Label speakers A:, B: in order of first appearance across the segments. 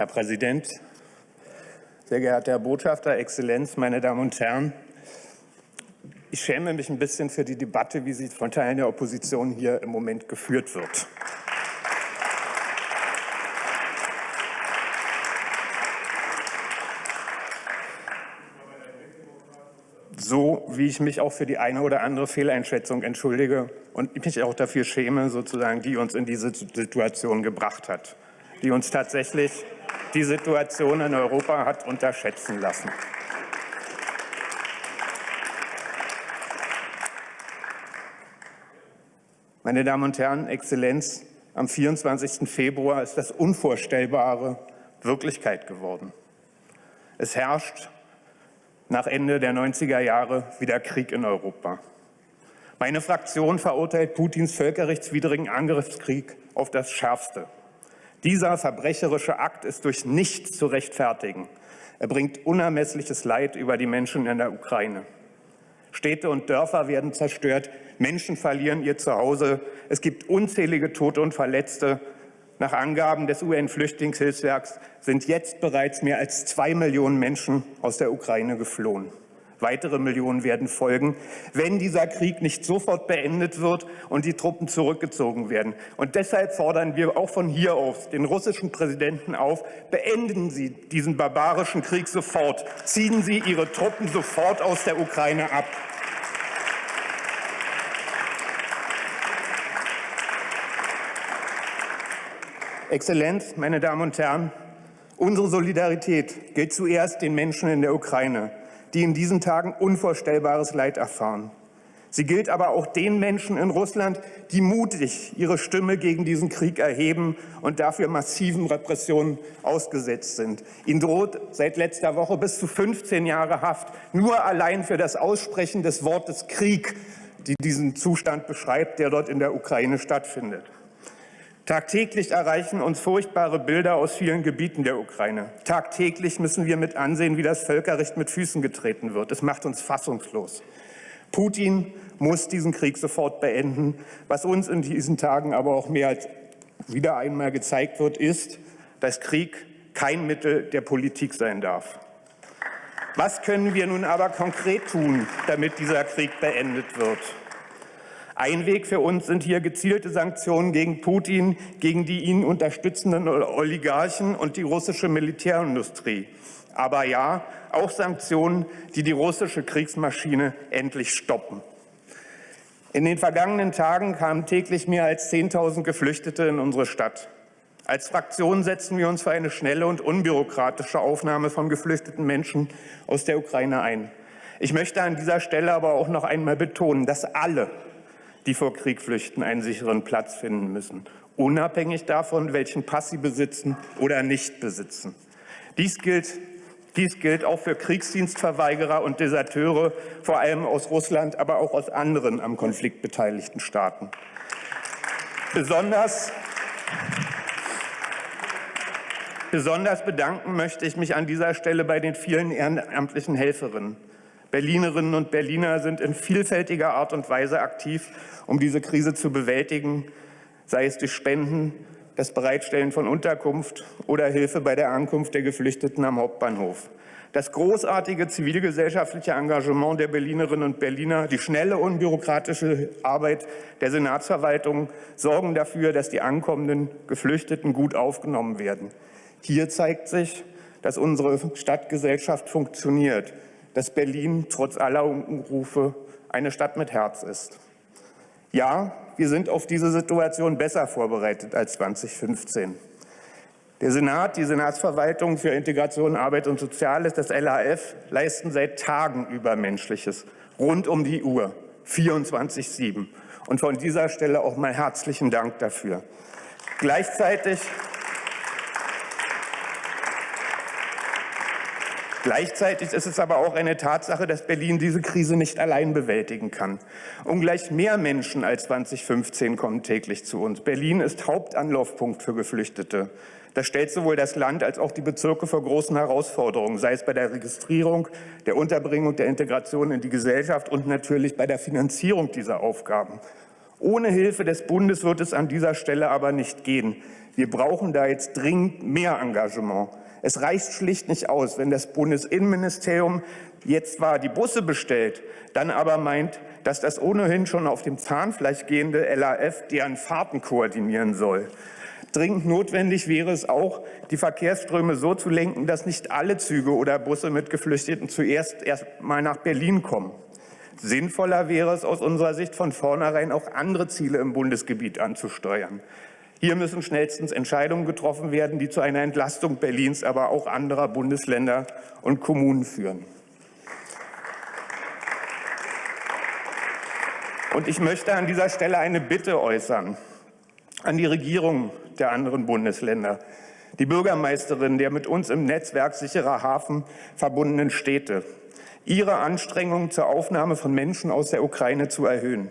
A: Herr Präsident, sehr geehrter Herr Botschafter, Exzellenz, meine Damen und Herren! Ich schäme mich ein bisschen für die Debatte, wie sie von Teilen der Opposition hier im Moment geführt wird. so wie ich mich auch für die eine oder andere Fehleinschätzung entschuldige und mich auch dafür schäme, sozusagen, die uns in diese Situation gebracht hat, die uns tatsächlich die Situation in Europa hat unterschätzen lassen. Meine Damen und Herren, Exzellenz, am 24. Februar ist das Unvorstellbare Wirklichkeit geworden. Es herrscht nach Ende der 90er Jahre wieder Krieg in Europa. Meine Fraktion verurteilt Putins völkerrechtswidrigen Angriffskrieg auf das Schärfste. Dieser verbrecherische Akt ist durch nichts zu rechtfertigen. Er bringt unermessliches Leid über die Menschen in der Ukraine. Städte und Dörfer werden zerstört, Menschen verlieren ihr Zuhause, es gibt unzählige Tote und Verletzte, nach Angaben des UN-Flüchtlingshilfswerks sind jetzt bereits mehr als zwei Millionen Menschen aus der Ukraine geflohen. Weitere Millionen werden folgen, wenn dieser Krieg nicht sofort beendet wird und die Truppen zurückgezogen werden. Und deshalb fordern wir auch von hier aus den russischen Präsidenten auf, beenden Sie diesen barbarischen Krieg sofort, ziehen Sie Ihre Truppen sofort aus der Ukraine ab. Exzellenz, meine Damen und Herren, unsere Solidarität gilt zuerst den Menschen in der Ukraine, die in diesen Tagen unvorstellbares Leid erfahren. Sie gilt aber auch den Menschen in Russland, die mutig ihre Stimme gegen diesen Krieg erheben und dafür massiven Repressionen ausgesetzt sind. Ihnen droht seit letzter Woche bis zu 15 Jahre Haft, nur allein für das Aussprechen des Wortes Krieg, die diesen Zustand beschreibt, der dort in der Ukraine stattfindet. Tagtäglich erreichen uns furchtbare Bilder aus vielen Gebieten der Ukraine. Tagtäglich müssen wir mit ansehen, wie das Völkerrecht mit Füßen getreten wird. Es macht uns fassungslos. Putin muss diesen Krieg sofort beenden. Was uns in diesen Tagen aber auch mehr als wieder einmal gezeigt wird, ist, dass Krieg kein Mittel der Politik sein darf. Was können wir nun aber konkret tun, damit dieser Krieg beendet wird? Ein Weg für uns sind hier gezielte Sanktionen gegen Putin, gegen die ihn unterstützenden Oligarchen und die russische Militärindustrie. Aber ja, auch Sanktionen, die die russische Kriegsmaschine endlich stoppen. In den vergangenen Tagen kamen täglich mehr als 10.000 Geflüchtete in unsere Stadt. Als Fraktion setzen wir uns für eine schnelle und unbürokratische Aufnahme von geflüchteten Menschen aus der Ukraine ein. Ich möchte an dieser Stelle aber auch noch einmal betonen, dass alle die vor Krieg flüchten, einen sicheren Platz finden müssen, unabhängig davon, welchen Pass sie besitzen oder nicht besitzen. Dies gilt, dies gilt auch für Kriegsdienstverweigerer und Deserteure, vor allem aus Russland, aber auch aus anderen am Konflikt beteiligten Staaten. Besonders Besonders bedanken möchte ich mich an dieser Stelle bei den vielen ehrenamtlichen Helferinnen. Berlinerinnen und Berliner sind in vielfältiger Art und Weise aktiv, um diese Krise zu bewältigen, sei es durch Spenden, das Bereitstellen von Unterkunft oder Hilfe bei der Ankunft der Geflüchteten am Hauptbahnhof. Das großartige zivilgesellschaftliche Engagement der Berlinerinnen und Berliner, die schnelle unbürokratische Arbeit der Senatsverwaltung sorgen dafür, dass die ankommenden Geflüchteten gut aufgenommen werden. Hier zeigt sich, dass unsere Stadtgesellschaft funktioniert dass Berlin trotz aller Unrufe eine Stadt mit Herz ist. Ja, wir sind auf diese Situation besser vorbereitet als 2015. Der Senat, die Senatsverwaltung für Integration, Arbeit und Soziales, das LAF, leisten seit Tagen Übermenschliches, rund um die Uhr, 24-7. Und von dieser Stelle auch mal herzlichen Dank dafür. Gleichzeitig Gleichzeitig ist es aber auch eine Tatsache, dass Berlin diese Krise nicht allein bewältigen kann. Ungleich mehr Menschen als 2015 kommen täglich zu uns. Berlin ist Hauptanlaufpunkt für Geflüchtete. Das stellt sowohl das Land als auch die Bezirke vor großen Herausforderungen, sei es bei der Registrierung, der Unterbringung, der Integration in die Gesellschaft und natürlich bei der Finanzierung dieser Aufgaben. Ohne Hilfe des Bundes wird es an dieser Stelle aber nicht gehen. Wir brauchen da jetzt dringend mehr Engagement. Es reicht schlicht nicht aus, wenn das Bundesinnenministerium jetzt zwar die Busse bestellt, dann aber meint, dass das ohnehin schon auf dem Zahnfleisch gehende LAF deren Fahrten koordinieren soll. Dringend notwendig wäre es auch, die Verkehrsströme so zu lenken, dass nicht alle Züge oder Busse mit Geflüchteten zuerst erst mal nach Berlin kommen. Sinnvoller wäre es aus unserer Sicht von vornherein auch andere Ziele im Bundesgebiet anzusteuern. Hier müssen schnellstens Entscheidungen getroffen werden, die zu einer Entlastung Berlins, aber auch anderer Bundesländer und Kommunen führen. Und ich möchte an dieser Stelle eine Bitte äußern an die Regierung der anderen Bundesländer, die Bürgermeisterin der mit uns im Netzwerk sicherer Hafen verbundenen Städte, ihre Anstrengungen zur Aufnahme von Menschen aus der Ukraine zu erhöhen.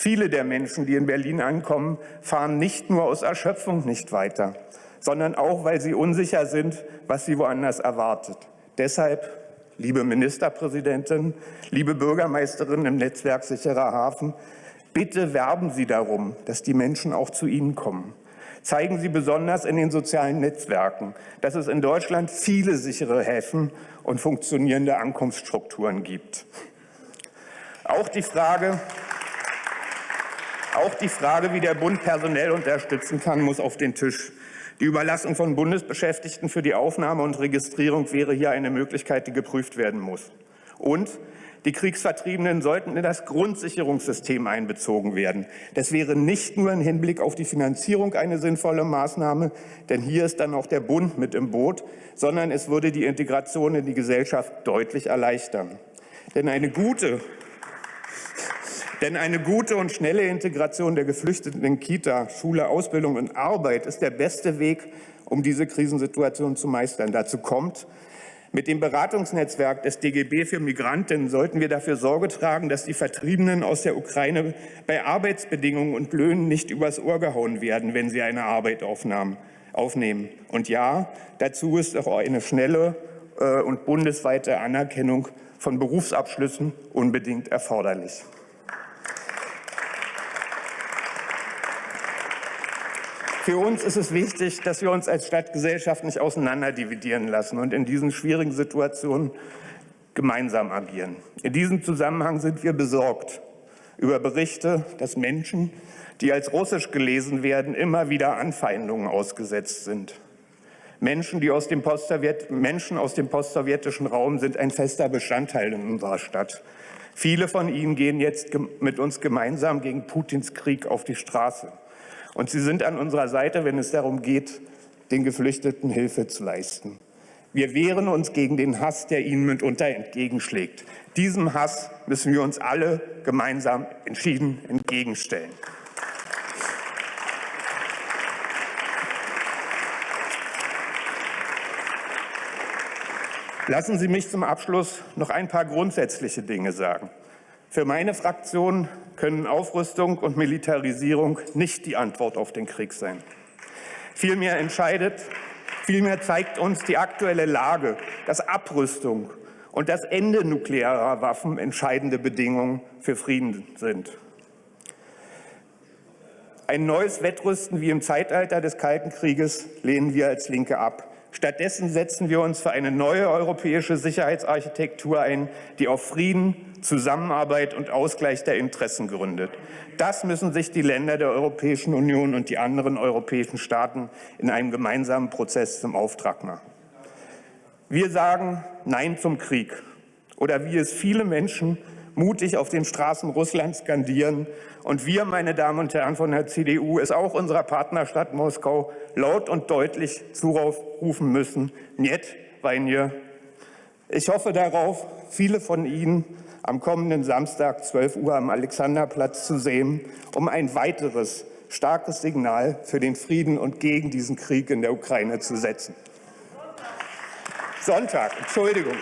A: Viele der Menschen, die in Berlin ankommen, fahren nicht nur aus Erschöpfung nicht weiter, sondern auch, weil sie unsicher sind, was sie woanders erwartet. Deshalb, liebe Ministerpräsidentin, liebe Bürgermeisterin im Netzwerk Sicherer Hafen, bitte werben Sie darum, dass die Menschen auch zu Ihnen kommen zeigen sie besonders in den sozialen Netzwerken, dass es in Deutschland viele sichere Häfen und funktionierende Ankunftsstrukturen gibt. Auch die Frage, auch die Frage, wie der Bund personell unterstützen kann, muss auf den Tisch. Die Überlassung von Bundesbeschäftigten für die Aufnahme und Registrierung wäre hier eine Möglichkeit, die geprüft werden muss. Und die Kriegsvertriebenen sollten in das Grundsicherungssystem einbezogen werden. Das wäre nicht nur im Hinblick auf die Finanzierung eine sinnvolle Maßnahme, denn hier ist dann auch der Bund mit im Boot, sondern es würde die Integration in die Gesellschaft deutlich erleichtern. Denn eine gute denn eine gute und schnelle Integration der Geflüchteten in Kita, Schule, Ausbildung und Arbeit ist der beste Weg, um diese Krisensituation zu meistern. Dazu kommt, mit dem Beratungsnetzwerk des DGB für Migranten sollten wir dafür Sorge tragen, dass die Vertriebenen aus der Ukraine bei Arbeitsbedingungen und Löhnen nicht übers Ohr gehauen werden, wenn sie eine Arbeit aufnehmen. Und ja, dazu ist auch eine schnelle äh, und bundesweite Anerkennung von Berufsabschlüssen unbedingt erforderlich. Für uns ist es wichtig, dass wir uns als Stadtgesellschaft nicht auseinanderdividieren lassen und in diesen schwierigen Situationen gemeinsam agieren. In diesem Zusammenhang sind wir besorgt über Berichte, dass Menschen, die als russisch gelesen werden, immer wieder Anfeindungen ausgesetzt sind. Menschen, die aus dem Menschen aus dem postsowjetischen Raum sind ein fester Bestandteil in unserer Stadt. Viele von ihnen gehen jetzt mit uns gemeinsam gegen Putins Krieg auf die Straße. Und Sie sind an unserer Seite, wenn es darum geht, den Geflüchteten Hilfe zu leisten. Wir wehren uns gegen den Hass, der ihnen mitunter entgegenschlägt. Diesem Hass müssen wir uns alle gemeinsam entschieden entgegenstellen. Lassen Sie mich zum Abschluss noch ein paar grundsätzliche Dinge sagen. Für meine Fraktion können Aufrüstung und Militarisierung nicht die Antwort auf den Krieg sein. Vielmehr entscheidet, vielmehr zeigt uns die aktuelle Lage, dass Abrüstung und das Ende nuklearer Waffen entscheidende Bedingungen für Frieden sind. Ein neues Wettrüsten wie im Zeitalter des Kalten Krieges lehnen wir als Linke ab. Stattdessen setzen wir uns für eine neue europäische Sicherheitsarchitektur ein, die auf Frieden, Zusammenarbeit und Ausgleich der Interessen gründet. Das müssen sich die Länder der Europäischen Union und die anderen europäischen Staaten in einem gemeinsamen Prozess zum Auftrag machen. Wir sagen Nein zum Krieg oder wie es viele Menschen mutig auf den Straßen Russlands skandieren. Und wir, meine Damen und Herren von der CDU, es auch unserer Partnerstadt Moskau laut und deutlich zurufen müssen, Niet, Weinje. Ich hoffe darauf, viele von Ihnen am kommenden Samstag 12 Uhr am Alexanderplatz zu sehen, um ein weiteres starkes Signal für den Frieden und gegen diesen Krieg in der Ukraine zu setzen. Sonntag, Entschuldigung.